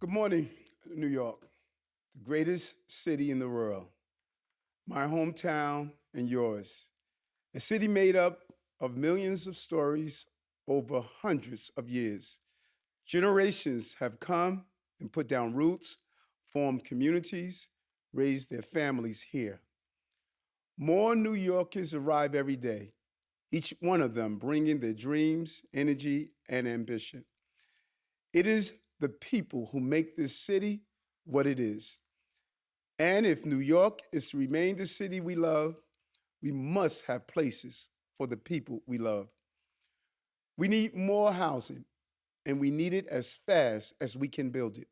Good morning, New York, the greatest city in the world, my hometown and yours. A city made up of millions of stories over hundreds of years. Generations have come and put down roots, formed communities, raised their families here. More New Yorkers arrive every day, each one of them bringing their dreams, energy, and ambition. It is the people who make this city what it is. And if New York is to remain the city we love, we must have places for the people we love. We need more housing, and we need it as fast as we can build it.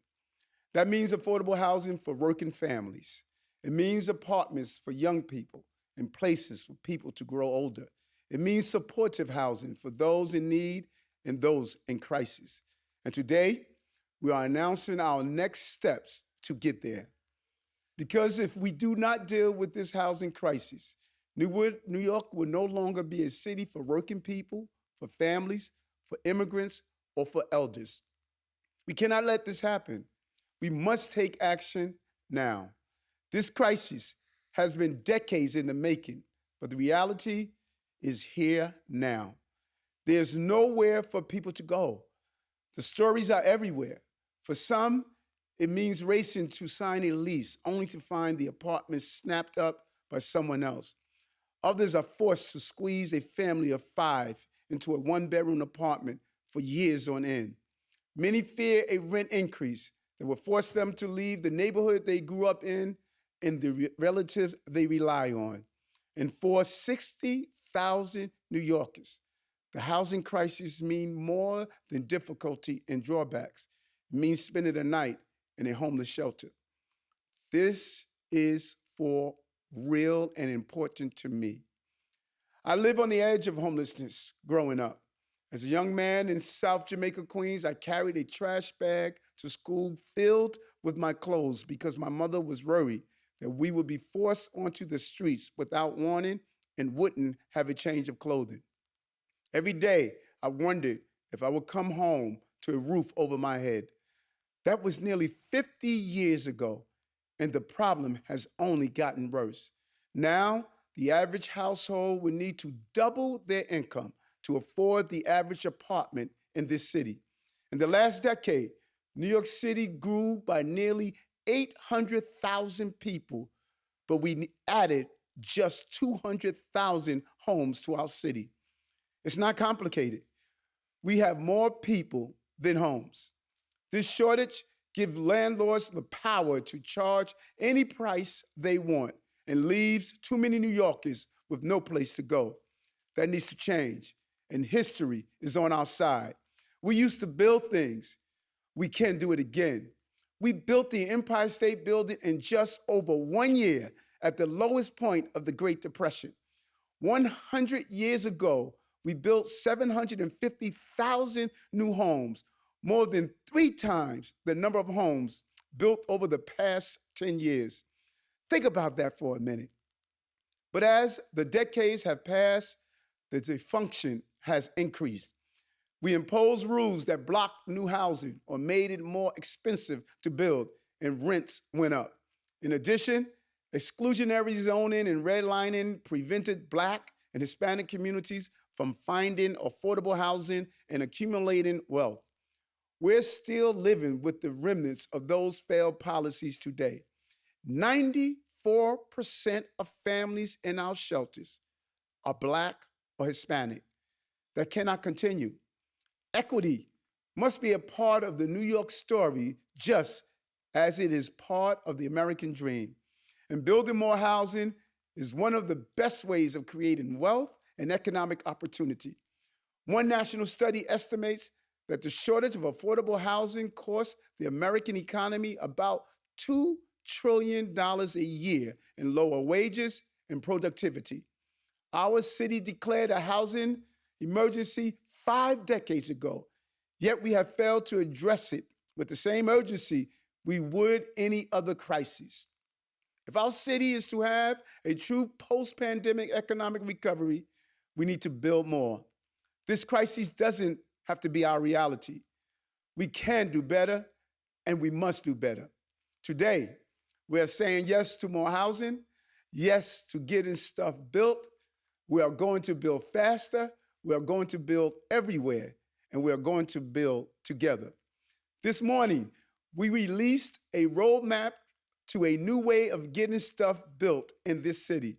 That means affordable housing for working families. It means apartments for young people and places for people to grow older. It means supportive housing for those in need and those in crisis. And today, we are announcing our next steps to get there. Because if we do not deal with this housing crisis, New York will no longer be a city for working people, for families, for immigrants, or for elders. We cannot let this happen. We must take action now. This crisis has been decades in the making, but the reality is here now. There's nowhere for people to go. The stories are everywhere. For some, it means racing to sign a lease only to find the apartment snapped up by someone else. Others are forced to squeeze a family of five into a one bedroom apartment for years on end. Many fear a rent increase that will force them to leave the neighborhood they grew up in and the re relatives they rely on. And for 60,000 New Yorkers, the housing crisis means more than difficulty and drawbacks. Means spending a night in a homeless shelter. This is for real and important to me. I live on the edge of homelessness growing up. As a young man in South Jamaica, Queens, I carried a trash bag to school filled with my clothes because my mother was worried that we would be forced onto the streets without warning and wouldn't have a change of clothing. Every day, I wondered if I would come home to a roof over my head. That was nearly 50 years ago, and the problem has only gotten worse. Now, the average household would need to double their income to afford the average apartment in this city. In the last decade, New York City grew by nearly 800,000 people, but we added just 200,000 homes to our city. It's not complicated. We have more people than homes. This shortage gives landlords the power to charge any price they want and leaves too many New Yorkers with no place to go. That needs to change, and history is on our side. We used to build things. We can do it again. We built the Empire State Building in just over one year at the lowest point of the Great Depression. 100 years ago, we built 750,000 new homes, more than three times the number of homes built over the past 10 years. Think about that for a minute. But as the decades have passed, the dysfunction has increased. We imposed rules that blocked new housing or made it more expensive to build, and rents went up. In addition, exclusionary zoning and redlining prevented Black and Hispanic communities from finding affordable housing and accumulating wealth. We're still living with the remnants of those failed policies today. 94% of families in our shelters are Black or Hispanic. That cannot continue. Equity must be a part of the New York story just as it is part of the American dream. And building more housing is one of the best ways of creating wealth and economic opportunity. One national study estimates that the shortage of affordable housing costs the American economy about $2 trillion a year in lower wages and productivity. Our city declared a housing emergency five decades ago, yet we have failed to address it with the same urgency we would any other crisis. If our city is to have a true post pandemic economic recovery, we need to build more. This crisis doesn't have to be our reality. We can do better, and we must do better. Today, we're saying yes to more housing, yes to getting stuff built. We are going to build faster, we are going to build everywhere, and we are going to build together. This morning, we released a roadmap to a new way of getting stuff built in this city.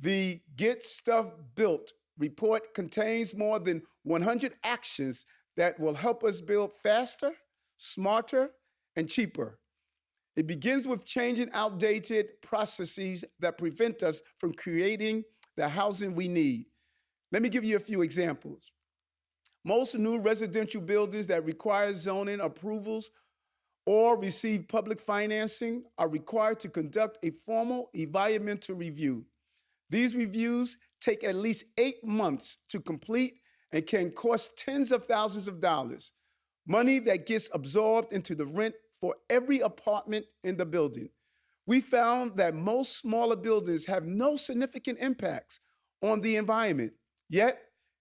The Get Stuff Built report contains more than 100 actions that will help us build faster, smarter, and cheaper. It begins with changing outdated processes that prevent us from creating the housing we need. Let me give you a few examples. Most new residential buildings that require zoning approvals or receive public financing are required to conduct a formal environmental review. These reviews take at least eight months to complete and can cost tens of thousands of dollars, money that gets absorbed into the rent for every apartment in the building. We found that most smaller buildings have no significant impacts on the environment. Yet,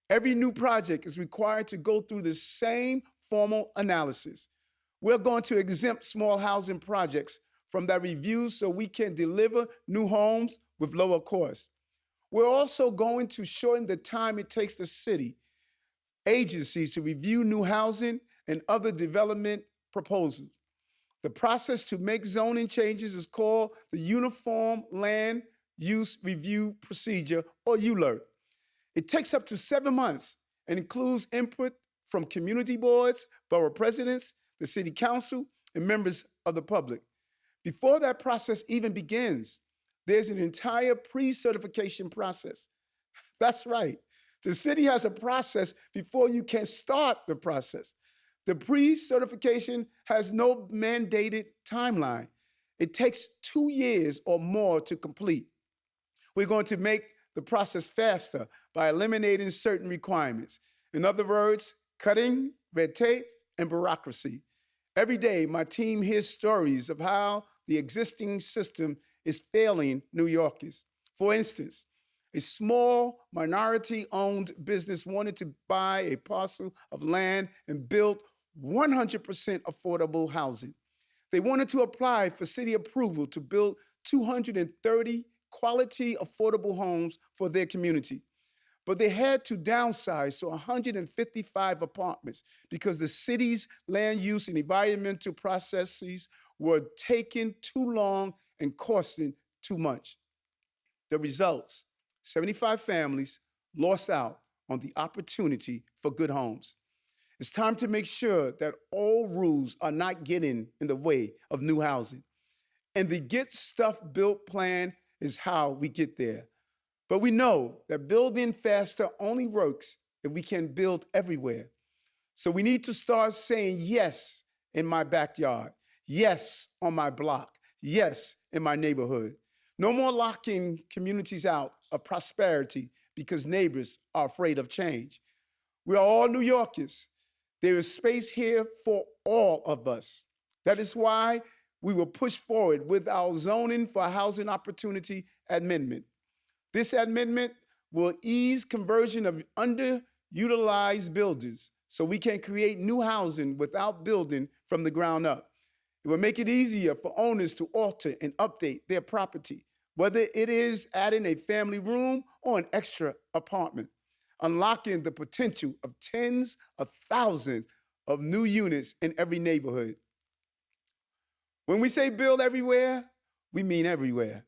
every new project is required to go through the same formal analysis. We're going to exempt small housing projects from that review so we can deliver new homes with lower costs. We're also going to shorten the time it takes the city agencies to review new housing and other development proposals. The process to make zoning changes is called the Uniform Land Use Review Procedure, or ULURP. It takes up to seven months and includes input from community boards, borough presidents, the city council, and members of the public. Before that process even begins, there's an entire pre-certification process. That's right. The city has a process before you can start the process. The pre-certification has no mandated timeline. It takes two years or more to complete. We're going to make the process faster by eliminating certain requirements. In other words, cutting red tape and bureaucracy. Every day, my team hears stories of how the existing system is failing New Yorkers. For instance, a small minority-owned business wanted to buy a parcel of land and build 100% affordable housing. They wanted to apply for city approval to build 230 quality affordable homes for their community. But they had to downsize to 155 apartments because the city's land use and environmental processes were taking too long and costing too much. The results, 75 families lost out on the opportunity for good homes. It's time to make sure that all rules are not getting in the way of new housing. And the Get Stuff Built plan is how we get there. But we know that building faster only works if we can build everywhere. So we need to start saying yes in my backyard, yes on my block, yes in my neighborhood. No more locking communities out of prosperity because neighbors are afraid of change. We are all New Yorkers. There is space here for all of us. That is why we will push forward with our zoning for housing opportunity amendment. This amendment will ease conversion of underutilized buildings so we can create new housing without building from the ground up. It will make it easier for owners to alter and update their property, whether it is adding a family room or an extra apartment unlocking the potential of tens of thousands of new units in every neighborhood. When we say build everywhere, we mean everywhere.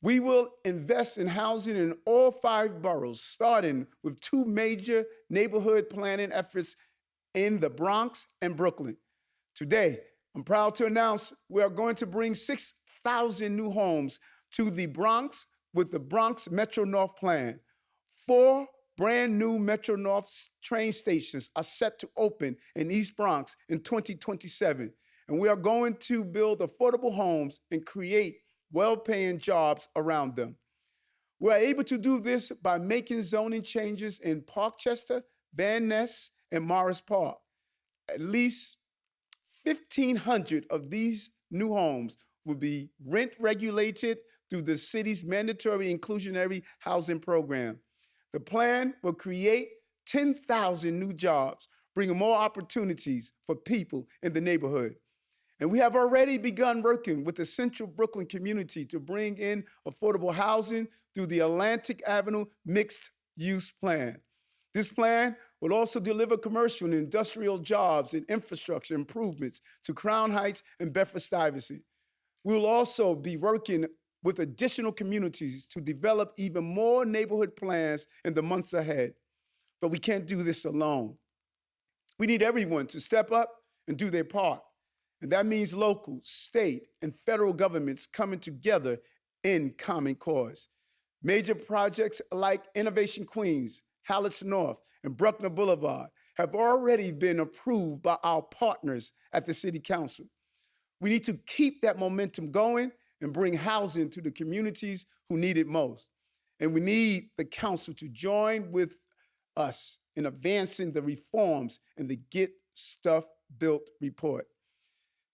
We will invest in housing in all five boroughs, starting with two major neighborhood planning efforts in the Bronx and Brooklyn. Today, I'm proud to announce we are going to bring 6,000 new homes to the Bronx with the Bronx Metro North Plan. Four brand new Metro North train stations are set to open in East Bronx in 2027. And we are going to build affordable homes and create well-paying jobs around them. We're able to do this by making zoning changes in Parkchester, Van Nest, and Morris Park. At least 1,500 of these new homes will be rent regulated through the city's mandatory inclusionary housing program. The plan will create 10,000 new jobs, bringing more opportunities for people in the neighborhood. And we have already begun working with the central Brooklyn community to bring in affordable housing through the Atlantic Avenue Mixed Use Plan. This plan will also deliver commercial and industrial jobs and infrastructure improvements to Crown Heights and Bedford Stuyvesant. We will also be working with additional communities to develop even more neighborhood plans in the months ahead. But we can't do this alone. We need everyone to step up and do their part. And that means local, state, and federal governments coming together in common cause. Major projects like Innovation Queens, Hallett's North, and Bruckner Boulevard have already been approved by our partners at the City Council. We need to keep that momentum going and bring housing to the communities who need it most. And we need the council to join with us in advancing the reforms in the Get Stuff Built report.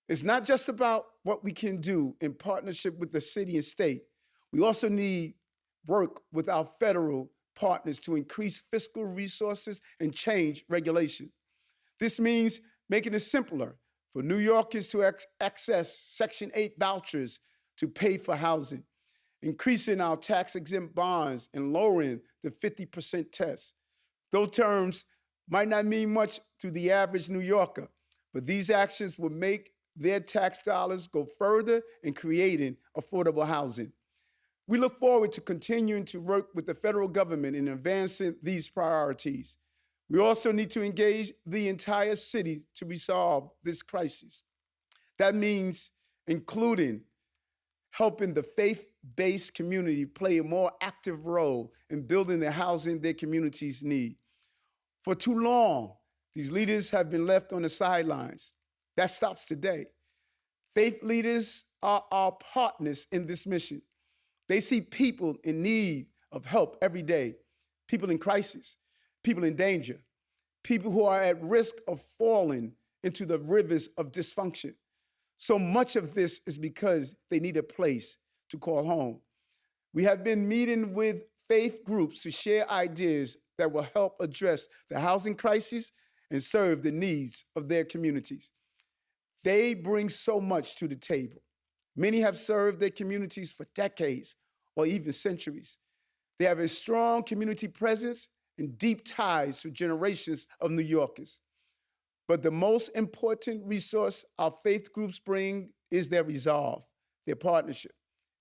It's not just about what we can do in partnership with the city and state. We also need work with our federal partners to increase fiscal resources and change regulation. This means making it simpler for New Yorkers to access Section 8 vouchers to pay for housing, increasing our tax exempt bonds and lowering the 50% test. Those terms might not mean much to the average New Yorker, but these actions will make their tax dollars go further in creating affordable housing. We look forward to continuing to work with the federal government in advancing these priorities. We also need to engage the entire city to resolve this crisis. That means including helping the faith-based community play a more active role in building the housing their communities need. For too long, these leaders have been left on the sidelines. That stops today. Faith leaders are our partners in this mission. They see people in need of help every day, people in crisis, people in danger, people who are at risk of falling into the rivers of dysfunction. So much of this is because they need a place to call home. We have been meeting with faith groups to share ideas that will help address the housing crisis and serve the needs of their communities. They bring so much to the table. Many have served their communities for decades or even centuries. They have a strong community presence and deep ties to generations of New Yorkers. But the most important resource our faith groups bring is their resolve, their partnership,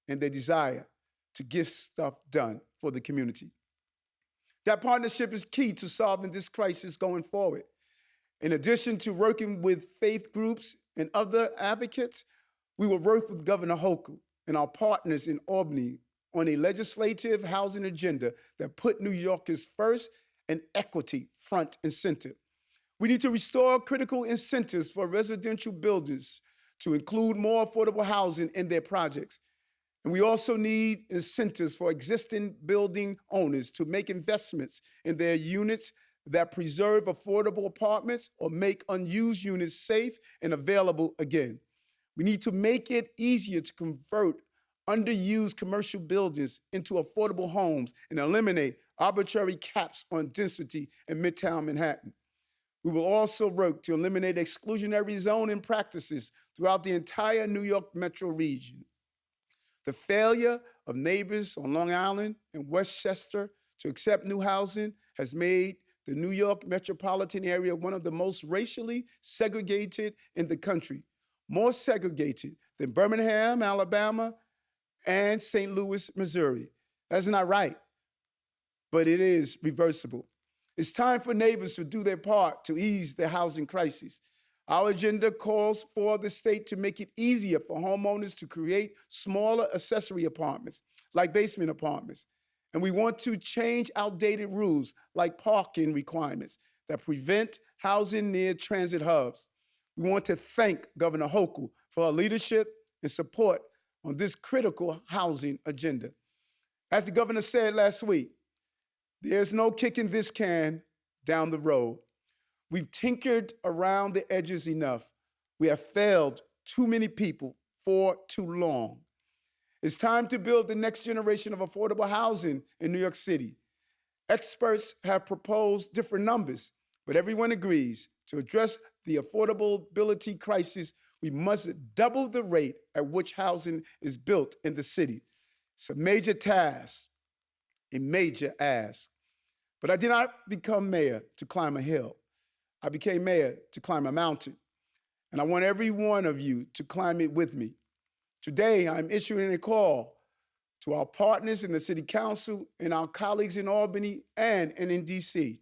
and their desire to get stuff done for the community. That partnership is key to solving this crisis going forward. In addition to working with faith groups and other advocates, we will work with Governor Hochul and our partners in Albany on a legislative housing agenda that put New Yorkers first and equity front and center. We need to restore critical incentives for residential builders to include more affordable housing in their projects. And we also need incentives for existing building owners to make investments in their units that preserve affordable apartments or make unused units safe and available again. We need to make it easier to convert underused commercial buildings into affordable homes and eliminate arbitrary caps on density in Midtown Manhattan. We will also work to eliminate exclusionary zoning practices throughout the entire New York metro region. The failure of neighbors on Long Island and Westchester to accept new housing has made the New York metropolitan area one of the most racially segregated in the country, more segregated than Birmingham, Alabama, and St. Louis, Missouri. That's not right, but it is reversible. It's time for neighbors to do their part to ease the housing crisis. Our agenda calls for the state to make it easier for homeowners to create smaller accessory apartments, like basement apartments. And we want to change outdated rules, like parking requirements, that prevent housing near transit hubs. We want to thank Governor Hochul for her leadership and support on this critical housing agenda. As the governor said last week, there's no kicking this can down the road. We've tinkered around the edges enough. We have failed too many people for too long. It's time to build the next generation of affordable housing in New York City. Experts have proposed different numbers, but everyone agrees to address the affordability crisis, We must double the rate at which housing is built in the city. It's a major task, a major ask. But I did not become mayor to climb a hill. I became mayor to climb a mountain. And I want every one of you to climb it with me. Today, I'm issuing a call to our partners in the City Council and our colleagues in Albany and, in DC,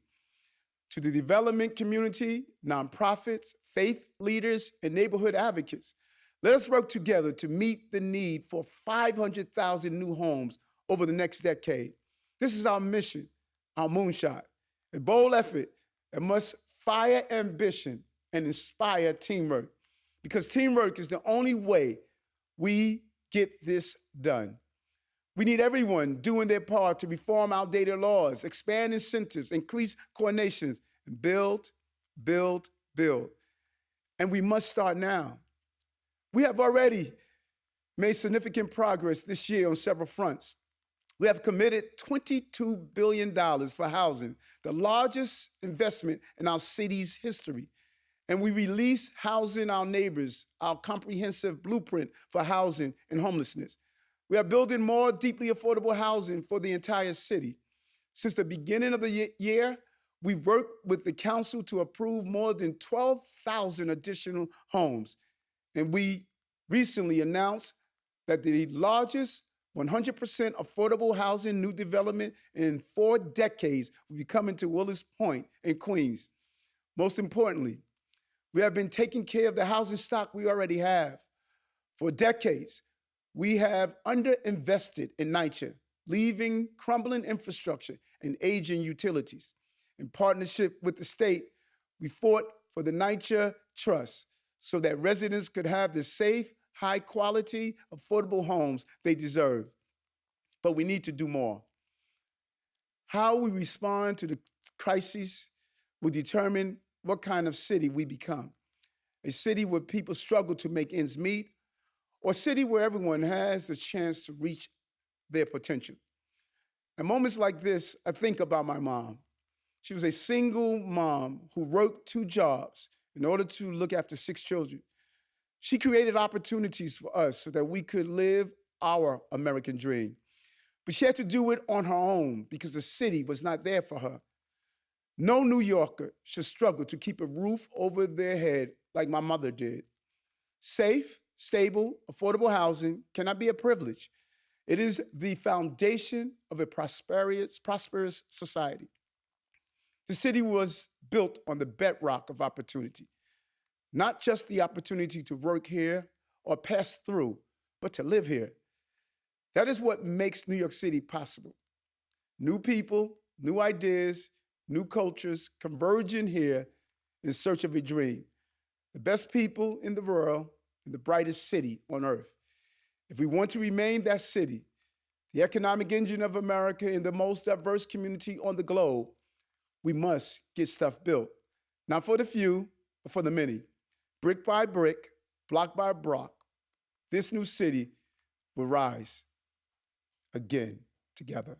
to the development community, nonprofits, faith leaders, and neighborhood advocates. Let us work together to meet the need for 500,000 new homes over the next decade. This is our mission, our moonshot, a bold effort that must fire ambition and inspire teamwork, because teamwork is the only way we get this done. We need everyone doing their part to reform outdated laws, expand incentives, increase coordinations, and build, build, build. And we must start now. We have already made significant progress this year on several fronts. We have committed $22 billion for housing, the largest investment in our city's history. And we released Housing Our Neighbors, our comprehensive blueprint for housing and homelessness. We are building more deeply affordable housing for the entire city. Since the beginning of the year, we've worked with the council to approve more than 12,000 additional homes. And we recently announced that the largest 100% affordable housing new development in four decades will be coming to Willets Point in Queens. Most importantly, we have been taking care of the housing stock we already have. For decades, we have underinvested in NYCHA, leaving crumbling infrastructure and aging utilities. In partnership with the state, we fought for the NYCHA Trust so that residents could have the safe, high quality, affordable homes they deserve. But we need to do more. How we respond to the crisis will determine what kind of city we become. A city where people struggle to make ends meet, or a city where everyone has the chance to reach their potential. At moments like this, I think about my mom. She was a single mom who worked two jobs in order to look after six children. She created opportunities for us so that we could live our American dream. But she had to do it on her own because the city was not there for her. No New Yorker should struggle to keep a roof over their head like my mother did. Safe, stable, affordable housing cannot be a privilege. It is the foundation of a prosperous, prosperous society. The city was built on the bedrock of opportunity not just the opportunity to work here or pass through, but to live here. That is what makes New York City possible. New people, new ideas, new cultures converging here in search of a dream. The best people in the world in the brightest city on earth. If we want to remain that city, the economic engine of America in the most diverse community on the globe, we must get stuff built. Not for the few, but for the many brick by brick, block by block, this new city will rise again together.